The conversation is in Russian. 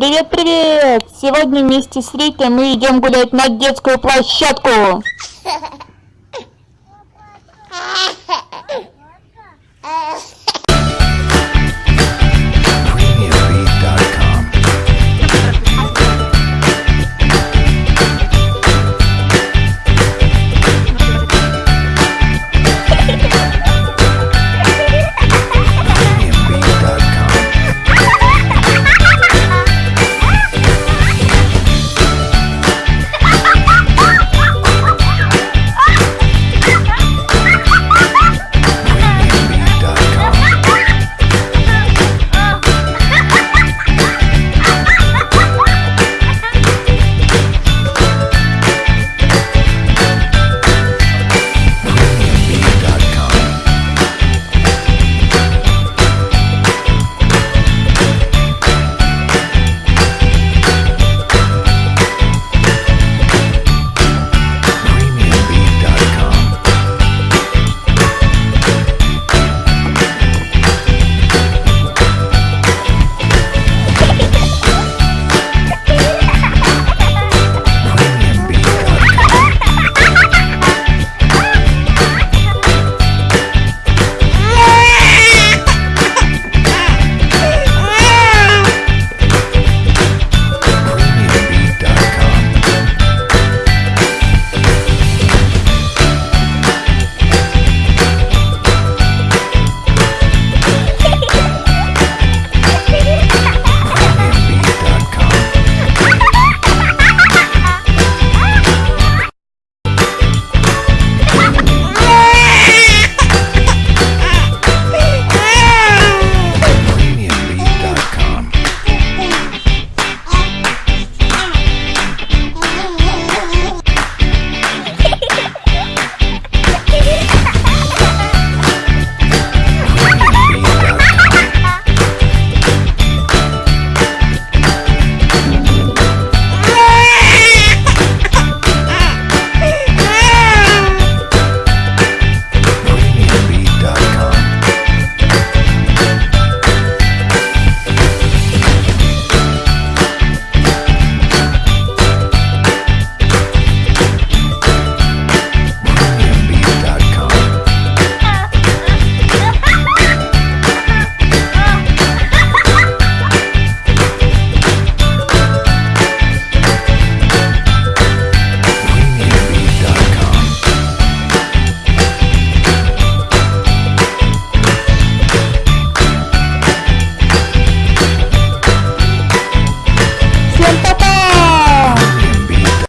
Привет, привет! Сегодня вместе с Ритой мы идем гулять на детскую площадку.